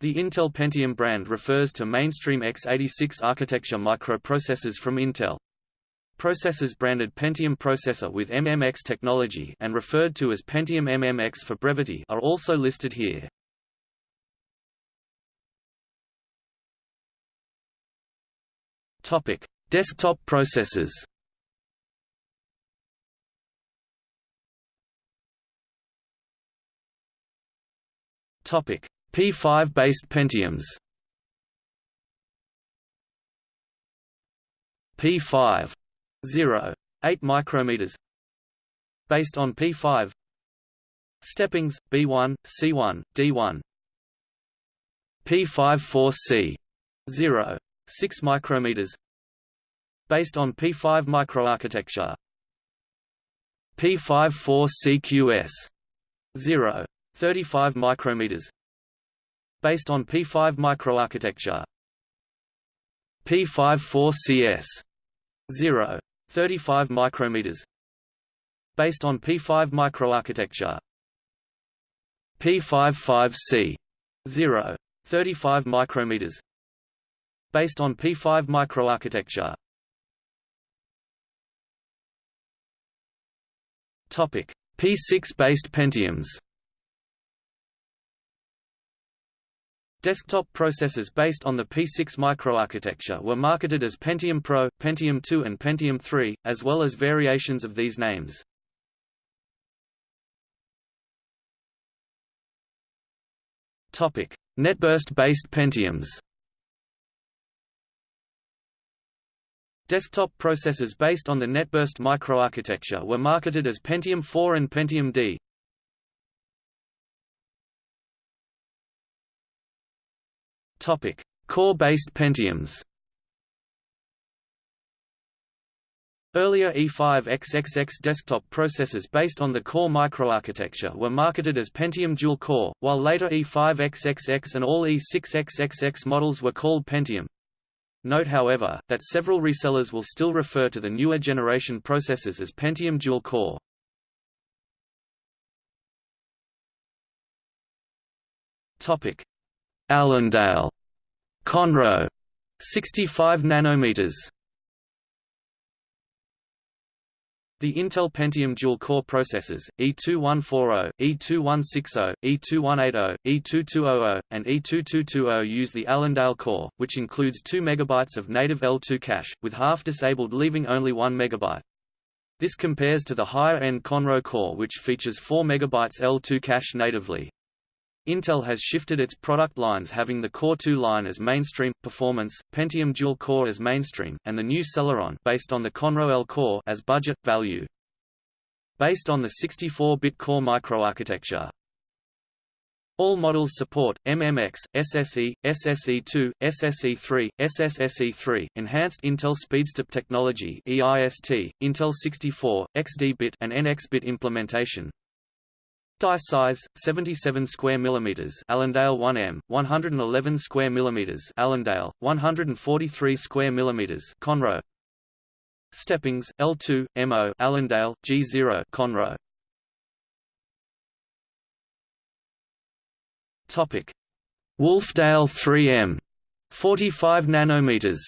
The Intel Pentium brand refers to mainstream x86 architecture microprocessors from Intel. Processors branded Pentium processor with MMX technology and referred to as Pentium MMX for brevity are also listed here. Topic: Desktop processors. Topic: P5-based Pentiums. P5 0 8 micrometers. Based on P5 Steppings B1 C1 D1 P54C 0 6 micrometers. Based on P5 microarchitecture. P54CQS 0 35 micrometers based on P5 microarchitecture. P54CS 0 35 micrometers. Based on P5 microarchitecture. P55C 0 35 micrometers. Based on P5 microarchitecture. Topic P6 based Pentiums Desktop processors based on the P6 microarchitecture were marketed as Pentium Pro, Pentium 2 and Pentium 3, as well as variations of these names. NetBurst-based Pentiums Desktop processors based on the NetBurst microarchitecture were marketed as Pentium 4 and Pentium D. Core-based Pentiums. Earlier E5XXX desktop processors based on the Core microarchitecture were marketed as Pentium Dual Core, while later E5XXX and all E6XXX models were called Pentium. Note however, that several resellers will still refer to the newer generation processors as Pentium Dual Core. Allendale, Conroe, 65 nanometers. The Intel Pentium dual-core processors, E2140, E2160, E2180, E2200, and E2220 use the Allendale core, which includes 2 MB of native L2 cache, with half disabled leaving only 1 MB. This compares to the higher-end Conroe core which features 4 MB L2 cache natively. Intel has shifted its product lines having the Core 2 line as mainstream, Performance, Pentium Dual Core as mainstream, and the new Celeron based on the Conroe L core as budget, value. Based on the 64-bit core microarchitecture, all models support MMX, SSE, SSE2, SSE3, SSSE3, Enhanced Intel SpeedStep Technology (EIST), Intel 64, XD-bit and NX-bit implementation, Die size 77 square millimeters. Allendale 1M 111 square millimeters. Allendale 143 square millimeters. Conroe. Steppings L2 MO Allendale G0 Conroe. Topic. Wolfdale 3M 45 nanometers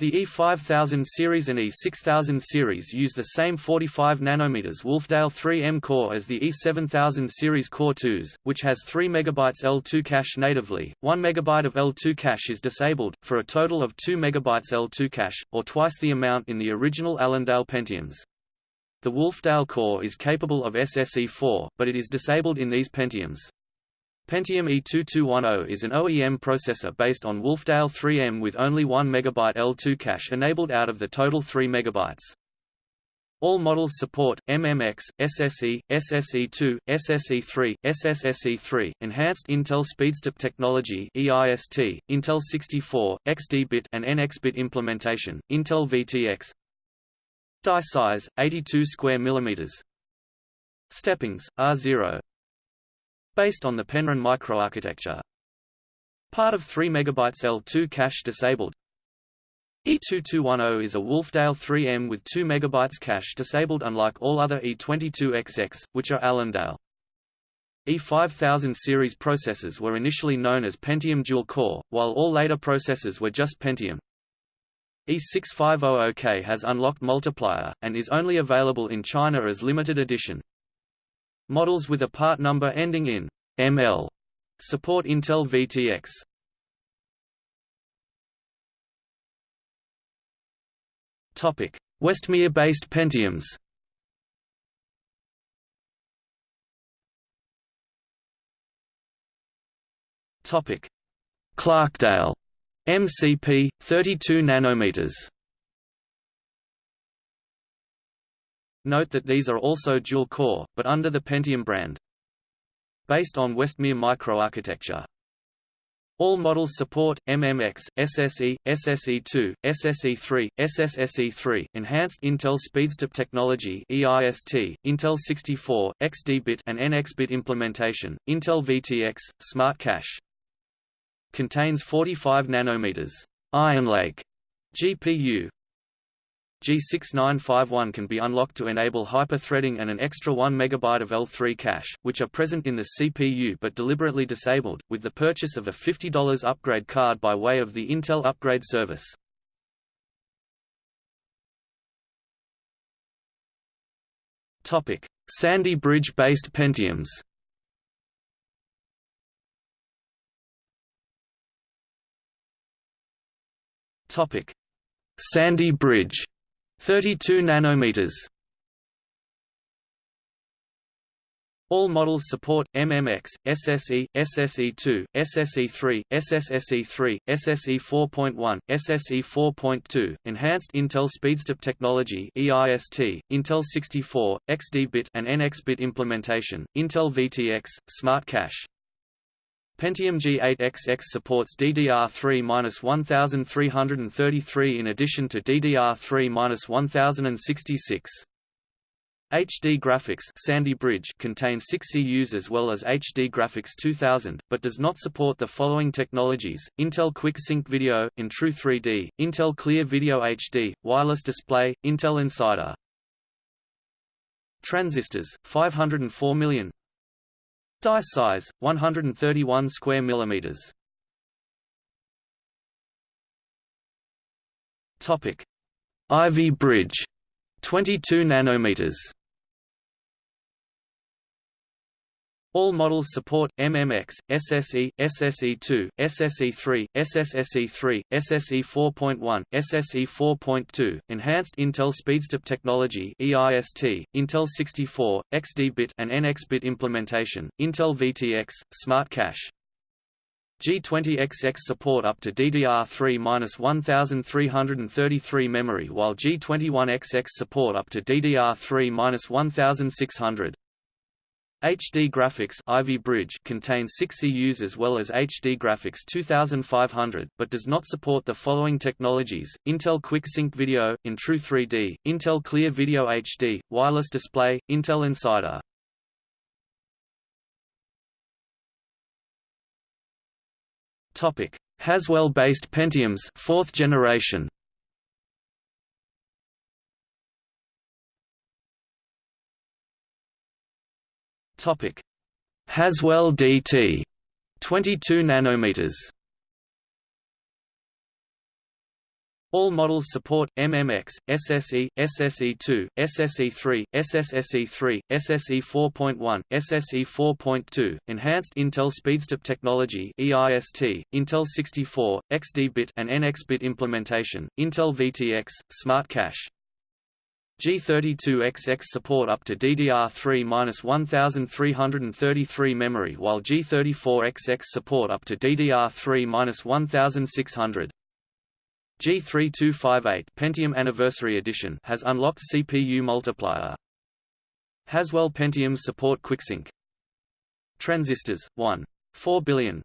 The E5000 series and E6000 series use the same 45 nanometers Wolfdale 3M core as the E7000 series Core 2s, which has 3 MB L2 cache natively. 1 MB of L2 cache is disabled, for a total of 2 MB L2 cache, or twice the amount in the original Allendale Pentiums. The Wolfdale core is capable of SSE4, but it is disabled in these Pentiums. Pentium E2210 is an OEM processor based on Wolfdale 3M with only 1 MB L2 cache enabled out of the total 3 MB. All models support MMX, SSE, SSE2, SSE3, SSSE3, Enhanced Intel SpeedStep Technology (EIST), Intel 64, XD-bit and NX-bit implementation, Intel VTX. Die size 82 square millimeters. Steppings R0, based on the Penryn microarchitecture. Part of 3 MB L2 cache disabled. E2210 is a Wolfdale 3M with 2 MB cache disabled unlike all other E22XX, which are Allendale. E5000 series processors were initially known as Pentium dual-core, while all later processors were just Pentium. E6500K has unlocked multiplier, and is only available in China as limited edition. Models with a part number ending in ML support Intel VTX. Topic: Westmere-based Pentiums. Topic: Clarkdale MCP 32 nanometers. Note that these are also dual-core, but under the Pentium brand. Based on Westmere microarchitecture. All models support MMX, SSE, SSE2, SSE3, SSSE3, enhanced Intel SpeedStep technology EIST, Intel 64, XD-bit and NX-bit implementation, Intel VTX, Smart Cache contains 45 nanometers. Ironlake GPU G6951 can be unlocked to enable hyper-threading and an extra 1 MB of L3 cache, which are present in the CPU but deliberately disabled, with the purchase of a $50 upgrade card by way of the Intel Upgrade Service. Sandy Bridge-based Pentiums Sandy Bridge, 32 nanometers. All models support MMX, SSE, SSE2, SSE3, SSSE3, SSE 4.1, SSE 4.2, Enhanced Intel SpeedStep technology EIST, Intel 64, XD-bit and NX-bit implementation, Intel VTX, Smart Cache. Pentium G8XX supports DDR3-1333 in addition to DDR3-1066. HD Graphics Sandy Bridge contains 6 CUs as well as HD Graphics 2000, but does not support the following technologies, Intel Quick Sync Video, InTru 3D, Intel Clear Video HD, Wireless Display, Intel Insider. Transistors, 504 million Die size 131 square millimeters. Topic: Ivy Bridge 22 nanometers. All models support MMX, SSE, SSE2, SSE3, SSSE3, SSE 4.1, SSE 4.2, Enhanced Intel SpeedStep technology EIST, Intel 64, XD-bit and NX-bit implementation, Intel VTX, Smart Cache. G20XX support up to DDR3-1333 memory while G21XX support up to DDR3-1600. HD Graphics Ivy Bridge contains 6 EUs as well as HD Graphics 2500, but does not support the following technologies, Intel Quick Sync Video, InTru 3D, Intel Clear Video HD, Wireless Display, Intel Insider. Haswell-based Pentiums 4th generation Topic: Haswell DT 22 nanometers. All models support MMX, SSE, SSE2, SSE3, SSSE3, SSE 4.1, SSE 4.2, Enhanced Intel SpeedStep technology EIST, Intel 64, XD-bit and NX-bit implementation, Intel VTX, Smart Cache. G32XX support up to DDR3-1333 memory while G34XX support up to DDR3-1600. G3258 Pentium Anniversary Edition has unlocked CPU multiplier. Haswell Pentiums support QuickSync. Transistors 1. 4 billion.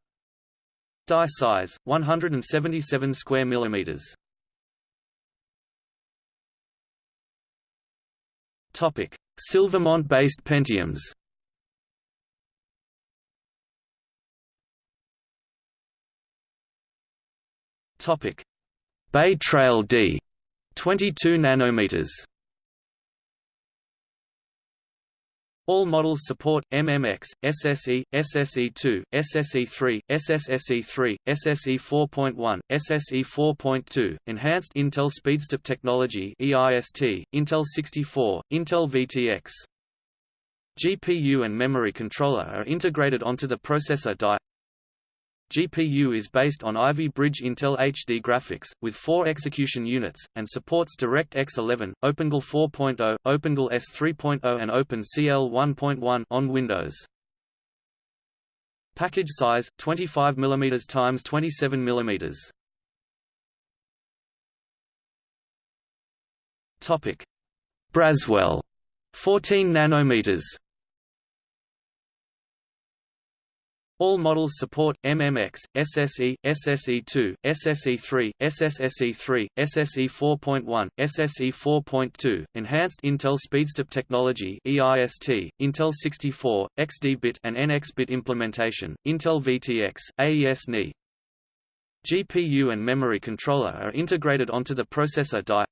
Die size 177 square millimeters. Silvermont-based Pentiums. Topic: Bay Trail D, 22 nanometers. All models support MMX, SSE, SSE2, SSE3, SSSE3, SSE 4.1, SSE 4.2, Enhanced Intel Speedstep Technology EIST, Intel 64, Intel VTX. GPU and memory controller are integrated onto the processor die. GPU is based on Ivy Bridge Intel HD graphics, with four execution units, and supports DirectX 11, OpenGL 4.0, OpenGL ES 3.0 and OpenCL 1.1 on Windows. Package size 25 mm x 27 mm. Topic: Braswell 14 nanometers. All models support MMX, SSE, SSE2, SSE3, SSSE3, SSE 4.1, SSE 4.2, Enhanced Intel Speedstep Technology EIST, Intel 64, XD-bit and NX-bit implementation, Intel VTX, AES-NI. GPU and memory controller are integrated onto the processor die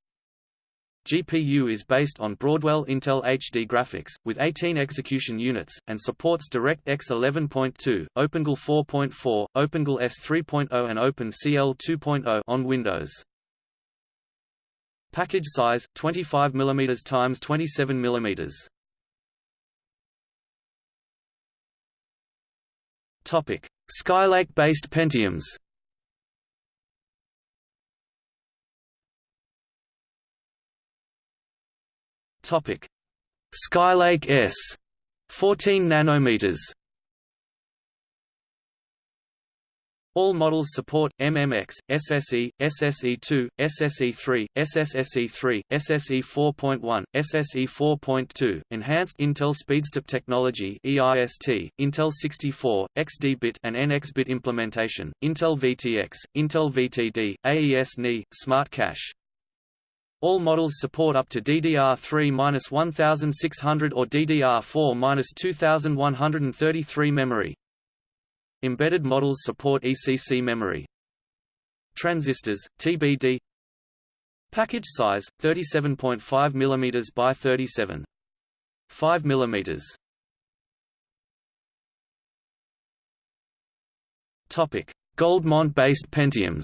GPU is based on Broadwell Intel HD graphics, with 18 execution units, and supports DirectX 11.2, OpenGL 4.4, OpenGL ES 3.0 and OpenCL 2.0 on Windows. Package size 25 mm x 27 mm. Skylake-based Pentiums. Topic: Skylake S 14 nanometers. All models support MMX, SSE, SSE2, SSE3, SSSE3, SSE 4.1, SSE 4.2, Enhanced Intel Speedstep Technology EIST, Intel 64, XD-bit and NX-bit implementation, Intel VTX, Intel VTD, AES-NI, Smart Cache. All models support up to DDR3-1600 or DDR4-2133 memory. Embedded models support ECC memory. Transistors, TBD Package size, 37.5 mm by 37. 5 mm. Topic: Goldmont-based Pentiums.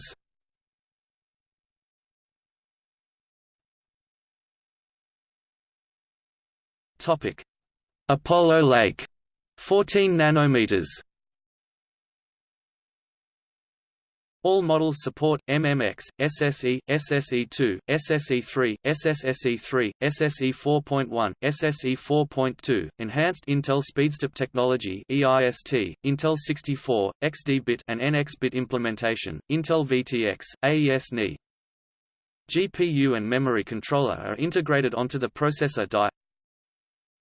Topic: Apollo Lake, 14 nanometers. All models support MMX, SSE, SSE2, SSE3, SSSE3, SSE 4.1, SSE 4.2, Enhanced Intel Speedstep Technology EIST, Intel 64, XD-bit and NX-bit implementation, Intel VTX, AES-NI. GPU and memory controller are integrated onto the processor die.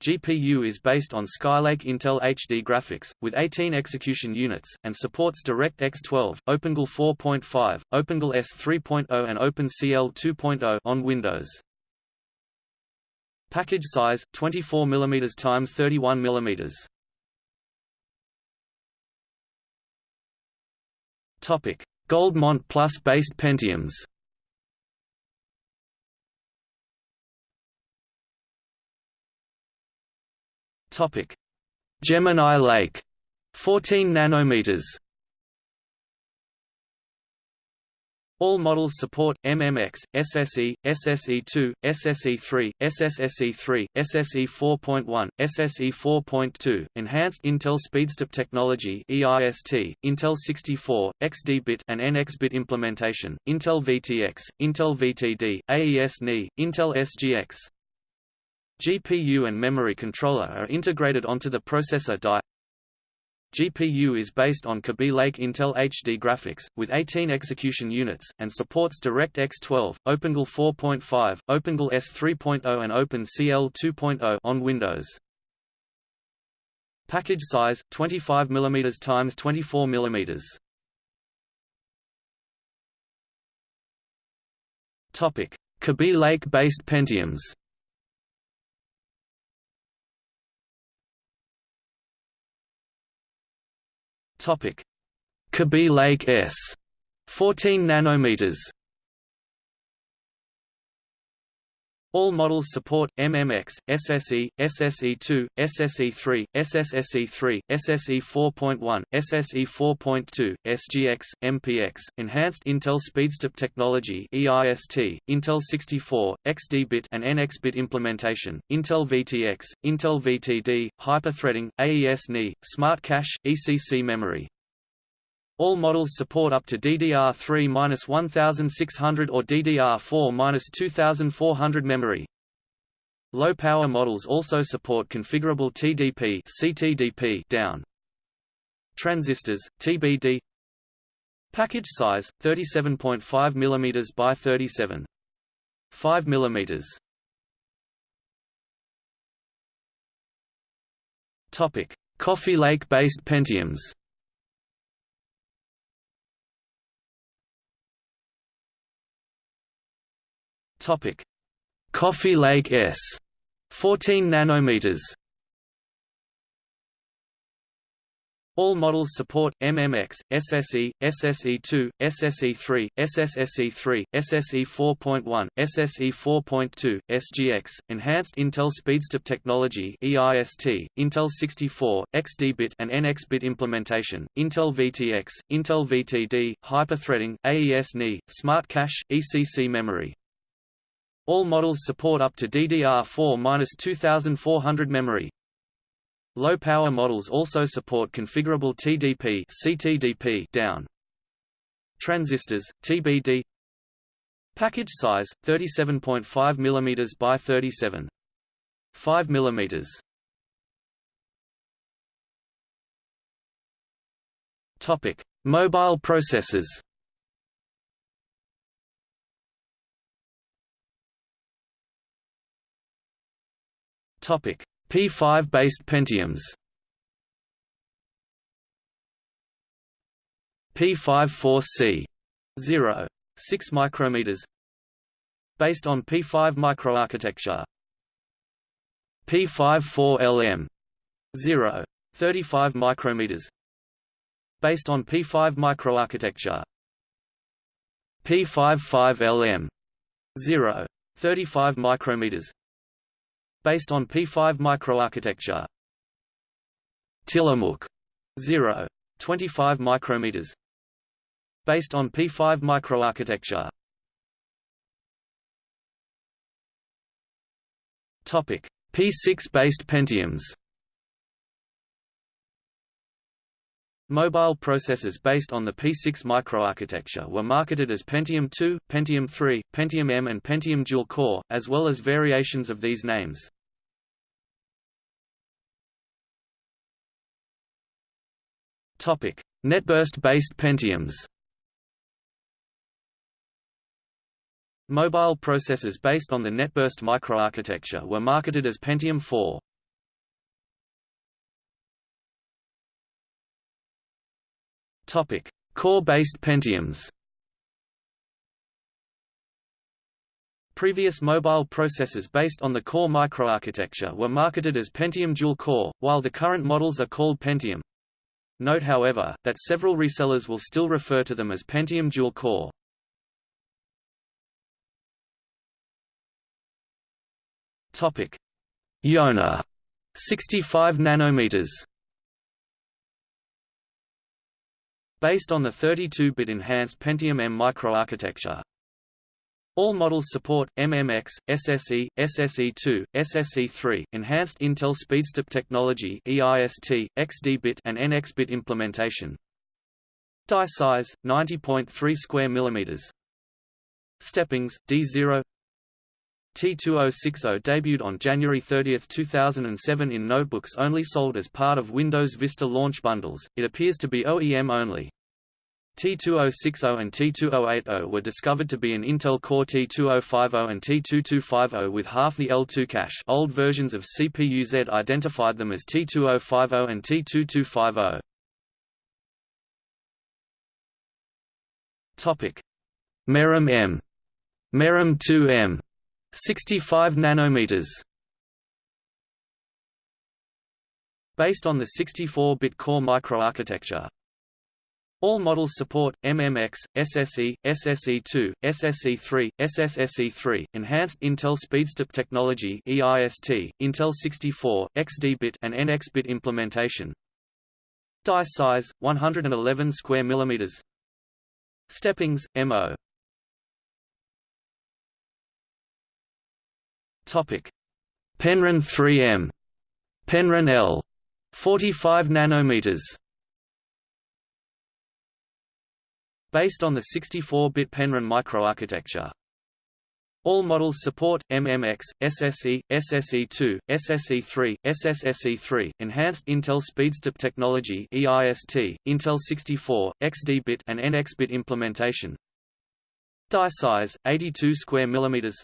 GPU is based on Skylake Intel HD graphics, with 18 execution units, and supports DirectX 12, OpenGL 4.5, OpenGL ES 3.0 and OpenCL 2.0 on Windows. Package size 24 mm x 31 mm. Topic: Goldmont Plus based Pentiums. Topic: Gemini Lake, 14 nanometers. All models support MMX, SSE, SSE2, SSE3, SSSE3, SSE 4.1, SSE 4.2, Enhanced Intel Speedstep Technology EIST, Intel 64, XD-bit and NX-bit implementation, Intel VTX, Intel VTD, AES-NI, Intel SGX. GPU and memory controller are integrated onto the processor die. GPU is based on Kaby Lake Intel HD graphics, with 18 execution units, and supports DirectX 12, OpenGL 4.5, OpenGL ES 3.0 and OpenCL 2.0 on Windows. Package size 25 mm x 24 mm. Kaby Lake-based Pentiums. Topic: Kaby Lake S. 14 nanometers All models support MMX, SSE, SSE2, SSE3, SSSE3, SSE 4.1, SSE 4.2, SGX, MPX, Enhanced Intel SpeedStep Technology (EIST), Intel 64, XD-bit and NX-bit implementation, Intel VTX, Intel VTD, hyperthreading, AES-NI, Smart Cache, ECC memory. All models support up to DDR3-1600 or DDR4-2400 memory. Low-power models also support configurable TDP CTDP down. Transistors, TBD Package size, 37.5 mm by 37. 5 mm. Topic: Coffee Lake-based Pentiums. Topic: Coffee Lake S, 14 nanometers. All models support MMX, SSE, SSE2, SSE3, SSSE3, SSE 4.1, SSE 4.2, SGX, Enhanced Intel SpeedStep Technology (EIST), Intel 64, XD-bit and NX-bit implementation, Intel VTX, Intel VTD, hyperthreading, AES-NI, Smart Cache, ECC memory. All models support up to DDR4-2400 memory. Low-power models also support configurable TDP CTDP down. Transistors, TBD Package size, 37.5 mm by 37. 5 mm. Topic: Mobile processors. Topic: P5-based Pentiums. P54C 0. 6 micrometers based on P5 microarchitecture. P54LM 0. 35 micrometers based on P5 microarchitecture. P55LM 0. 35 micrometers based on P5 microarchitecture. Tillamook 0. 25 micrometers based on P5 microarchitecture. Topic: P6-based Pentiums. Mobile processors based on the P6 microarchitecture were marketed as Pentium II, Pentium III, Pentium M and Pentium dual-core, as well as variations of these names. NetBurst-based Pentiums. Mobile processors based on the NetBurst microarchitecture were marketed as Pentium 4. Core-based Pentiums. Previous mobile processors based on the Core microarchitecture were marketed as Pentium dual-core, while the current models are called Pentium. Note however, that several resellers will still refer to them as Pentium dual-core. Topic: Yonah 65 nanometers. Based on the 32-bit enhanced Pentium M microarchitecture, all models support MMX, SSE, SSE2, SSE3, Enhanced Intel SpeedStep Technology (EIST), XD-bit and NX-bit implementation. Die size 90.3 square millimeters. Steppings D0 T2060 debuted on January 30, 2007 in notebooks only sold as part of Windows Vista launch bundles. It appears to be OEM only. T2060 and T2080 were discovered to be an Intel Core T2050 and T2250 with half the L2 cache old versions of CPU-Z identified them as T2050 and T2250. Topic: M, Merom 2M, 65 nanometers. Based on the 64-bit core microarchitecture, All models support MMX, SSE, SSE2, SSE3, SSSE3, Enhanced Intel SpeedStep Technology (EIST), Intel 64, XD-bit and NX-bit implementation. Die size 111 square millimeters. Steppings MO. Topic: Penryn 3M, Penryn L, 45 nanometers. Based on the 64-bit Penryn microarchitecture. All models support MMX, SSE, SSE2, SSE3, SSSE3, Enhanced Intel SpeedStep Technology (EIST), Intel 64, XD-bit and NX-bit implementation. Die size 82 square millimeters.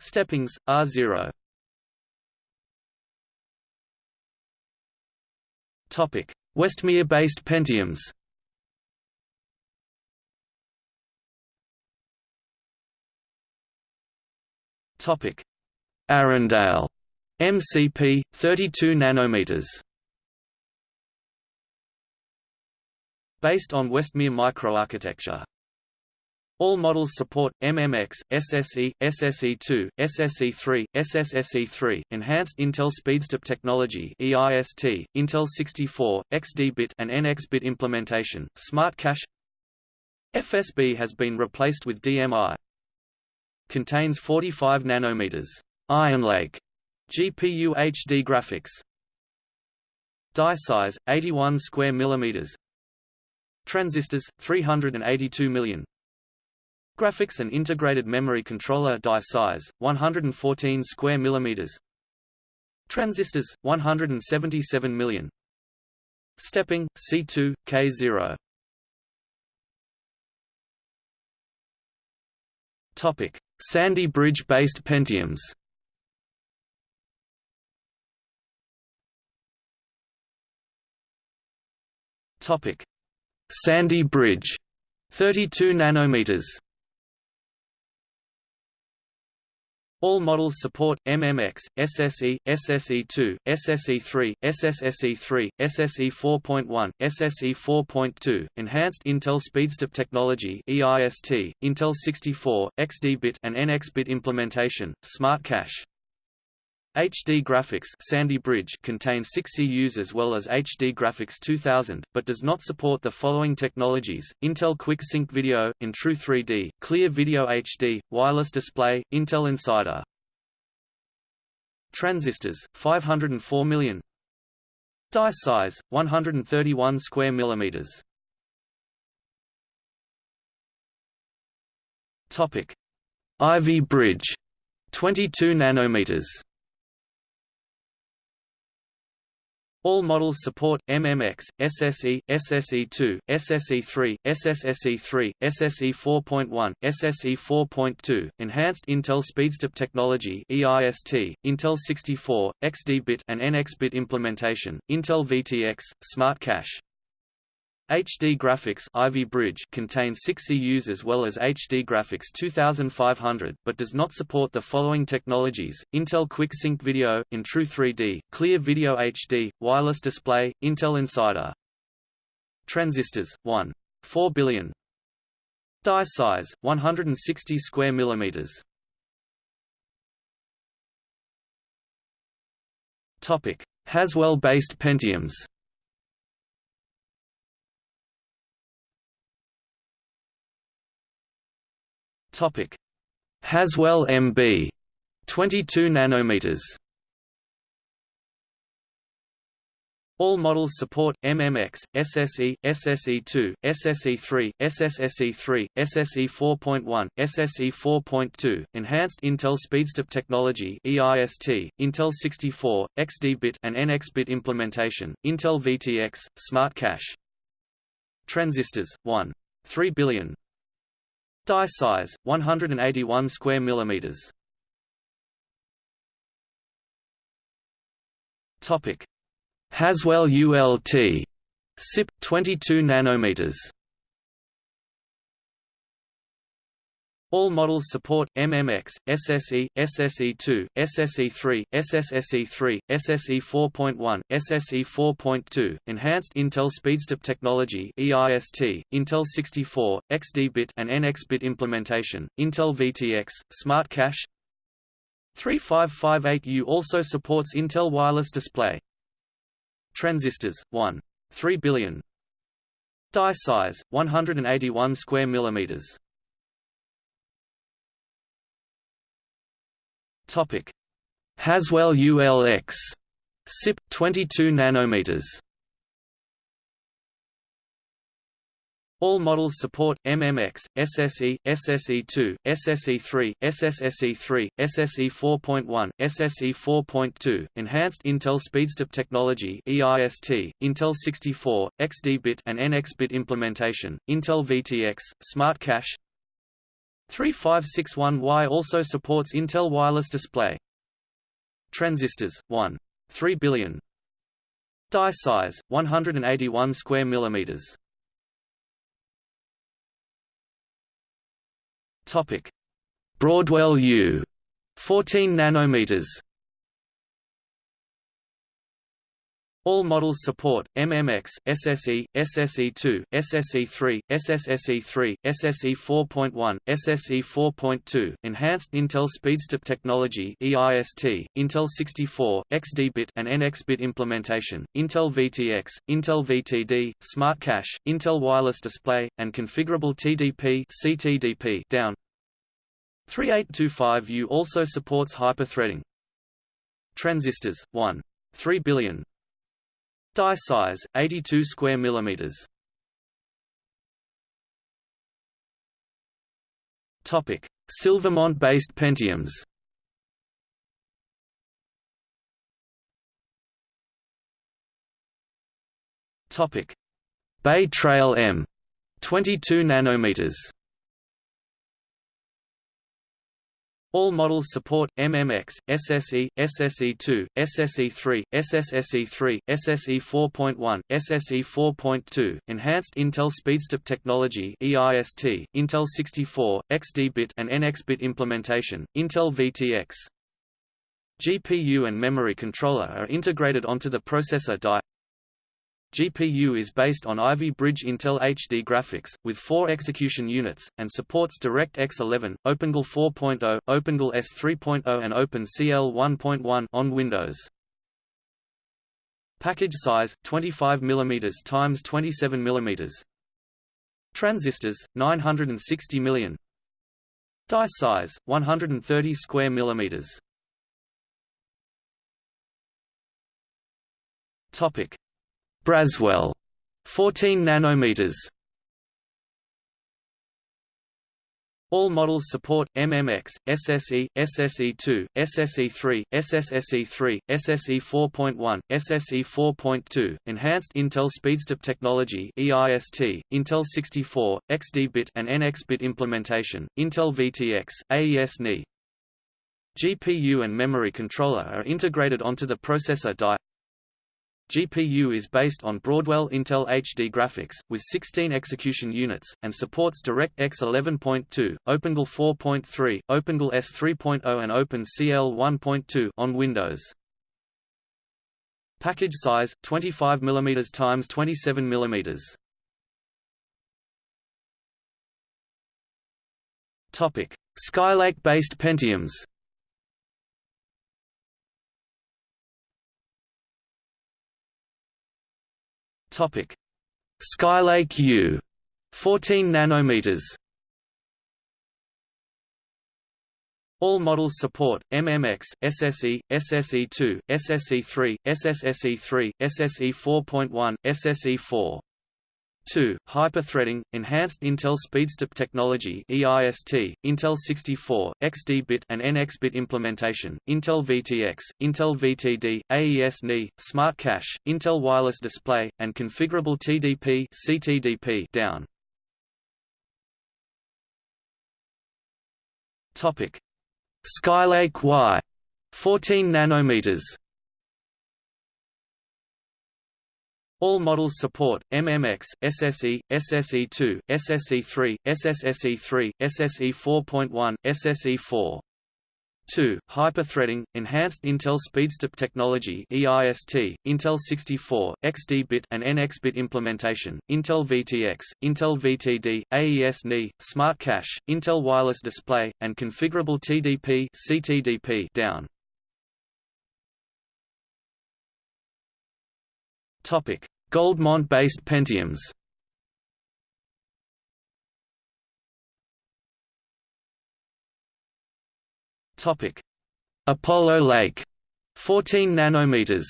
Steppings R0. Topic: Westmere-based Pentiums. Topic: Arrandale MCP 32 nanometers. Based on Westmere microarchitecture. All models support MMX, SSE, SSE2, SSE3, SSSE3, Enhanced Intel SpeedStep Technology (EIST), Intel 64, XD-bit and NX-bit implementation, Smart Cache. FSB has been replaced with DMI. Contains 45 nanometers. Ironlake GPU HD graphics. Die size 81 square millimeters. Transistors 382 million. Graphics and integrated memory controller die size 114 square millimeters. Transistors 177 million. Stepping C2 K0. Topic: Sandy Bridge-based Pentiums. Topic: Sandy Bridge, 32 nanometers. All models support MMX, SSE, SSE2, SSE3, SSSE3, SSE 4.1, SSE 4.2, Enhanced Intel SpeedStep Technology (EIST), Intel 64, XD-bit and NX-bit implementation, Smart Cache. HD Graphics Sandy Bridge contains 6 CUs as well as HD Graphics 2000, but does not support the following technologies, Intel Quick Sync Video, InTru 3D, Clear Video HD, Wireless Display, Intel Insider. Transistors, 504 million Die size, 131 square millimeters Topic. Ivy Bridge 22 nanometers All models support MMX, SSE, SSE2, SSE3, SSSE3, SSE 4.1, SSE 4.2, Enhanced Intel SpeedStep Technology (EIST), Intel 64, XD-bit and NX-bit implementation, Intel VTX, Smart Cache. HD Graphics Ivy Bridge contains 6 CUs as well as HD Graphics 2500, but does not support the following technologies, Intel Quick Sync Video, InTru 3D, Clear Video HD, Wireless Display, Intel Insider. Transistors, 1. 4 billion. Die size, 160 square millimeters. Haswell-based Pentiums Topic: Haswell MB 22 nanometers. All models support MMX, SSE, SSE2, SSE3, SSSE3, SSE 4.1, SSE 4.2, Enhanced Intel SpeedStep Technology (EIST), Intel 64, XD-bit and NX-bit implementation, Intel VTX, Smart Cache. Transistors 1. 3 billion Die size 181 square millimeters. Topic: Haswell ULT SIP 22 nanometers. All models support MMX, SSE, SSE2, SSE3, SSSE3, SSE 4.1, SSE 4.2, Enhanced Intel SpeedStep Technology (EIST), Intel 64, XD-bit and NX-bit implementation, Intel VTX, Smart Cache. 3558U also supports Intel Wireless Display. Transistors 1. 3 billion. Die size 181 square millimeters. Topic: Haswell ULX SIP 22 nanometers. All models support MMX, SSE, SSE2, SSE3, SSSE3, SSE 4.1, SSE 4.2, Enhanced Intel SpeedStep Technology (EIST), Intel 64, XD-bit and NX-bit implementation, Intel VTX, Smart Cache, 3561Y also supports Intel Wireless Display. Transistors 1. 3 billion. Die size 181 square millimeters. Topic: Broadwell U 14 nanometers. All models support MMX, SSE, SSE2, SSE3, SSSE3, SSE 4.1, SSE 4.2, Enhanced Intel SpeedStep Technology (EIST), Intel 64, XD-bit and NX-bit implementation, Intel VTX, Intel VTD, Smart Cache, Intel Wireless Display, and configurable TDP (CTDP) down. 3825U also supports hyperthreading. Transistors 1. 3 billion Die size 82 square millimeters. Topic: Silvermont-based Pentiums. Topic: Bay Trail M 22 nanometers. All models support MMX, SSE, SSE2, SSE3, SSSE3, SSE 4.1, SSE 4.2, Enhanced Intel SpeedStep Technology (EIST), Intel 64, XD-bit and NX-bit implementation, Intel VTX. GPU and memory controller are integrated onto the processor die. GPU is based on Ivy Bridge Intel HD graphics, with four execution units, and supports DirectX 11, OpenGL 4.0, OpenGL ES 3.0 and OpenCL 1.1 on Windows. Package size 25 mm x 27 mm. Transistors 960 million. Die size 130 square millimeters. Topic: Braswell 14 nanometers. All models support MMX, SSE, SSE2, SSE3, SSSE3, SSE 4.1, SSE 4.2, Enhanced Intel SpeedStep Technology (EIST), Intel 64, XD-bit and NX-bit implementation, Intel VTX, AES-NI. GPU and memory controller are integrated onto the processor die. GPU is based on Broadwell Intel HD graphics, with 16 execution units, and supports DirectX 11.2, OpenGL 4.3, OpenGL ES 3.0 and OpenCL 1.2 on Windows. Package size 25 mm x 27 mm. Skylake-based Pentiums. Topic: Skylake U 14 nanometers. All models support MMX, SSE, SSE2, SSE3, SSSE3, SSE 4.1, SSE 4. 2. Hyperthreading, Enhanced Intel SpeedStep Technology (EIST), Intel 64, XD-bit and NX-bit implementation, Intel VTX, Intel VTD, AES-NI, Smart Cache, Intel Wireless Display, and configurable TDP (CTDP) down. Topic: Skylake Y, 14 nanometers. All models support MMX, SSE, SSE2, SSE3, SSSE3, SSE 4.1, SSE 4. 2. Hyperthreading, Enhanced Intel SpeedStep Technology EIST, Intel 64, XD-bit and NX-bit implementation, Intel VTX, Intel VTD, AES-NI, Smart Cache, Intel Wireless Display, and configurable TDP CTDP down. Goldmont-based Pentiums. Apollo Lake, 14 nanometers.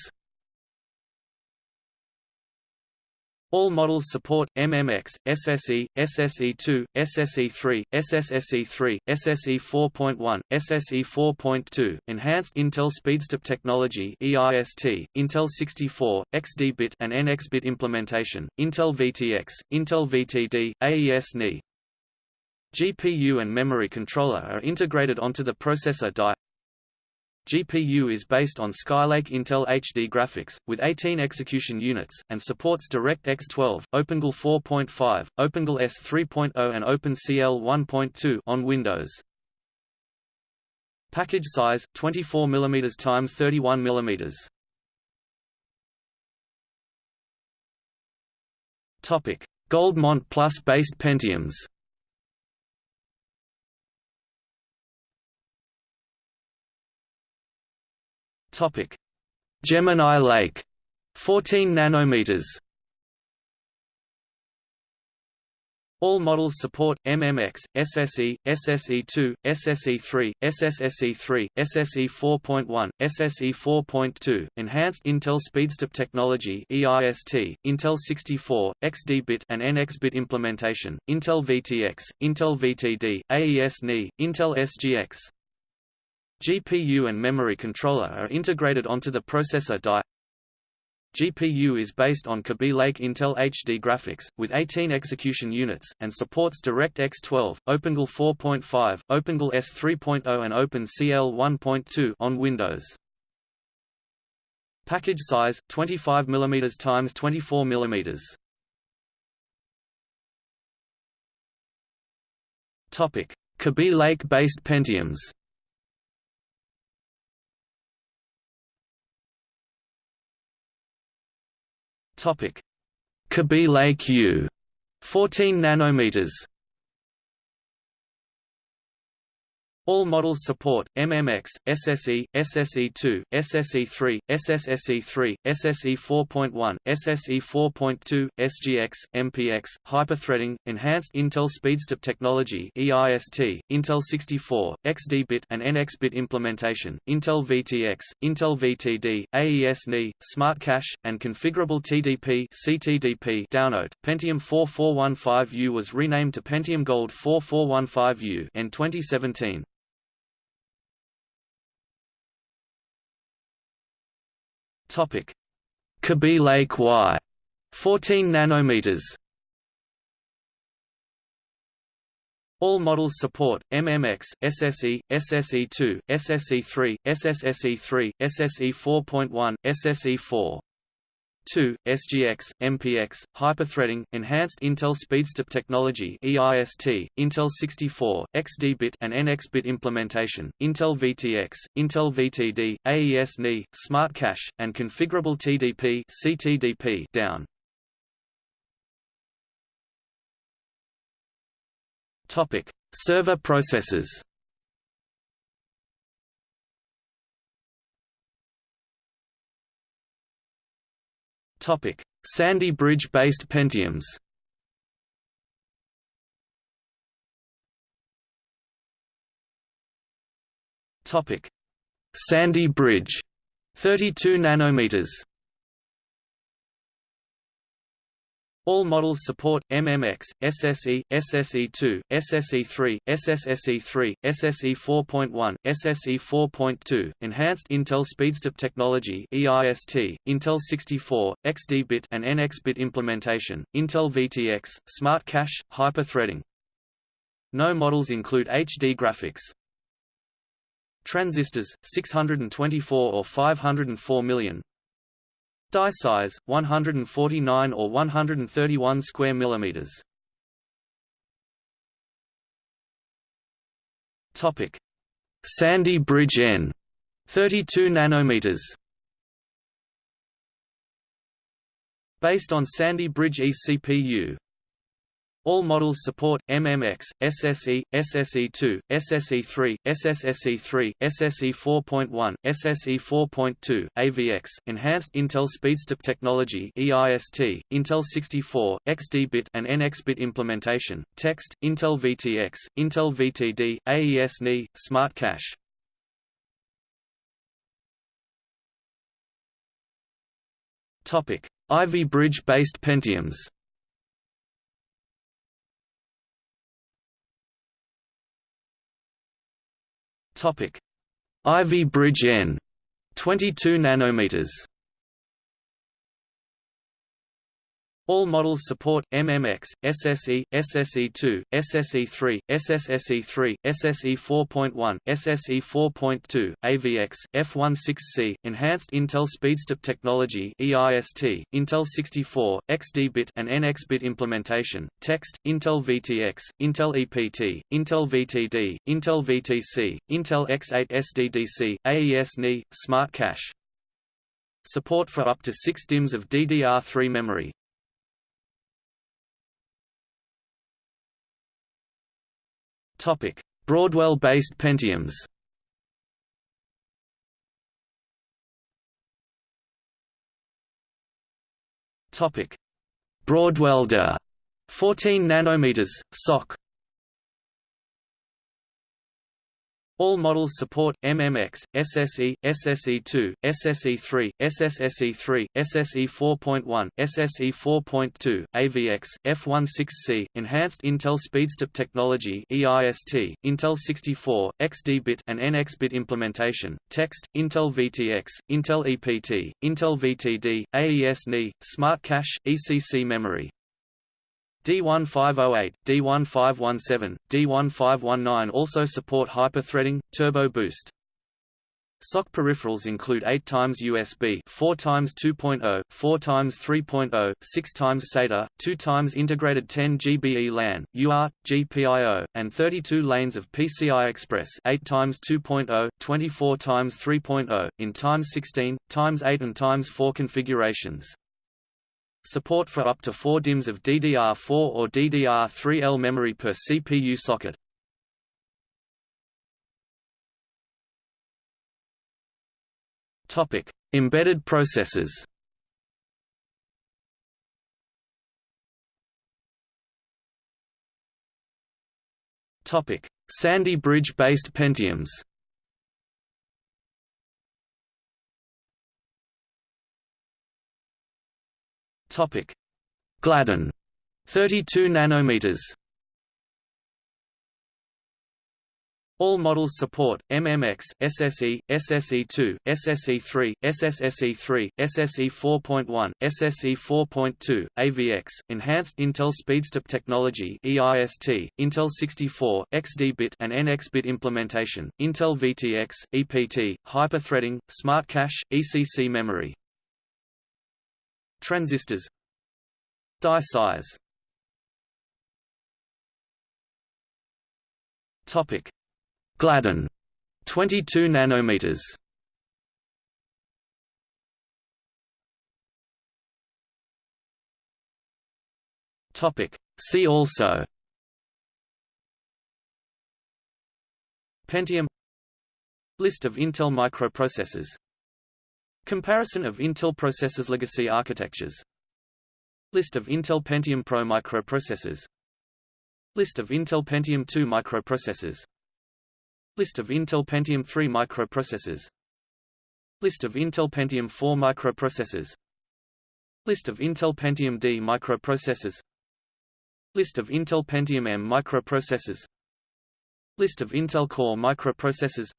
All models support MMX, SSE, SSE2, SSE3, SSSE3, SSE 4.1, SSE 4.2, Enhanced Intel SpeedStep Technology EIST, Intel 64, XD-bit and NX-bit implementation, Intel VTX, Intel VTD, AES-NI, GPU and memory controller are integrated onto the processor die. GPU is based on Skylake Intel HD graphics, with 18 execution units, and supports DirectX 12, OpenGL 4.5, OpenGL ES 3.0 and OpenCL 1.2 on Windows. Package size 24 mm x 31 mm. Topic: Goldmont Plus based Pentiums. Topic: Gemini Lake, 14 nanometers. All models support MMX, SSE, SSE2, SSE3, SSSE3, SSE 4.1, SSE 4.2, Enhanced Intel SpeedStep Technology EIST, Intel 64, XD-bit and NX-bit implementation, Intel VTX, Intel VTD, AES-NI, Intel SGX, GPU and memory controller are integrated onto the processor die. GPU is based on Kaby Lake Intel HD graphics, with 18 execution units, and supports DirectX 12, OpenGL 4.5, OpenGL ES 3.0 and OpenCL 1.2 on Windows. Package size 25 mm x 24 mm. Kaby Lake-based Pentiums. Topic: Kaby Lake U, 14 nanometers. All models support MMX, SSE, SSE2, SSE3, SSSE3, SSE 4.1, SSE 4.2, SGX, MPX, hyperthreading, enhanced Intel SpeedStep technology EIST, Intel 64, XD-bit and NX-bit implementation, Intel VTX, Intel VTD, AES-NI, Smart Cache, and configurable TDP CTDP download. Pentium 4415U was renamed to Pentium Gold 4415U in 2017. Topic: Lake Y, 14 nanometers. All models support MMX, SSE, SSE2, SSE3, SSSE3, SSE 4.1, SSE 4. 2. SGX, MPX, hyperthreading, enhanced Intel SpeedStep technology EIST, Intel 64, XD-bit and NX-bit implementation, Intel VTX, Intel VTD, AES-NI, Smart Cache, and configurable TDP CTDP down. Topic: Server processors. Topic: Sandy Bridge-based Pentiums. Topic: Sandy Bridge, 32 nanometers. All models support MMX, SSE, SSE2, SSE3, SSSE3, SSE 4.1, SSE 4.2, Enhanced Intel SpeedStep Technology EIST, Intel 64, XD-bit and NX-bit implementation, Intel VTX, Smart Cache, Hyper-threading. No models include HD graphics. Transistors 624 or 504 million Die size 149 or 131 square millimeters. Topic: Sandy Bridge N 32 nanometers. Based on Sandy Bridge eCPU, all models support MMX, SSE, SSE2, SSE3, SSSE3, SSE4.1, SSE4.2, AVX, Enhanced Intel Speedstep Technology (EIST), Intel 64, XD-bit and NX-bit implementation, text, Intel VTX, Intel VTD, AES-NI, Smart Cache. Topic: Ivy Bridge-based Pentiums. Topic: Ivy Bridge N 22 nanometers. All models support MMX, SSE, SSE2, SSE3, SSSE3, SSE4.1, SSE4.2, AVX, F16C, Enhanced Intel Speedstep Technology (EIST), Intel 64, XD-bit and NX-bit implementation, text, Intel VTX, Intel EPT, Intel VTD, Intel VTC, Intel X8 SDDC, AES-NI, Smart Cache. Support for up to 6 DIMMs of DDR3 memory. Broadwell-based Pentiums. DA 14 nanometers SOC All models support MMX, SSE, SSE2, SSE3, SSSE3, SSE4.1, SSE4.2, AVX, F16C, Enhanced Intel Speedstep Technology (EIST), Intel 64, XD-bit and NX-bit implementation, text, Intel VTX, Intel EPT, Intel VTD, AES-NI, Smart Cache, ECC memory. D1508, D1517, D1519 also support hyper-threading, turbo boost. SOC peripherals include 8 times USB, 4 times 2.0, 4 times 3.0, 6 times SATA, 2 times integrated 10 GBE LAN, UART, GPIO, and 32 lanes of PCI Express, 8 times 2.0, 24 times 3.0, in times 16, times 8 and times 4 configurations. Support for up to 4 DIMMs of DDR4 or DDR3L memory per CPU socket. Topic: Embedded processors. Topic: Sandy Bridge-based Pentiums. Topic: Gladden 32 nanometers. All models support MMX, SSE, SSE2, SSE3, SSSE3, SSE4.1, SSE4.2, AVX, Enhanced Intel Speedstep Technology (EIST), Intel 64, XD-bit and NX-bit implementation, Intel VTX, EPT, hyper-threading, Smart Cache, ECC memory. Transistors Die size. Topic Gladden 22 nanometers. Topic See also. Pentium. List of Intel microprocessors Comparison of Intel processors legacy architectures. List of Intel Pentium Pro microprocessors. List of Intel Pentium 2 microprocessors. List of Intel Pentium 3 microprocessors. List of Intel Pentium 4 microprocessors. List of Intel Pentium D microprocessors. List of Intel Pentium M microprocessors. List of Intel Core microprocessors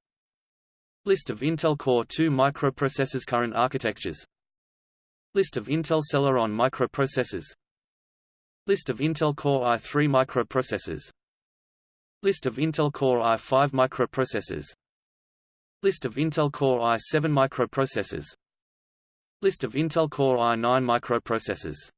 List of Intel Core 2 microprocessors Current architectures. List of Intel Celeron microprocessors. List of Intel Core i3 microprocessors. List of Intel Core i5 microprocessors. List of Intel Core i7 microprocessors. List of Intel Core i9 microprocessors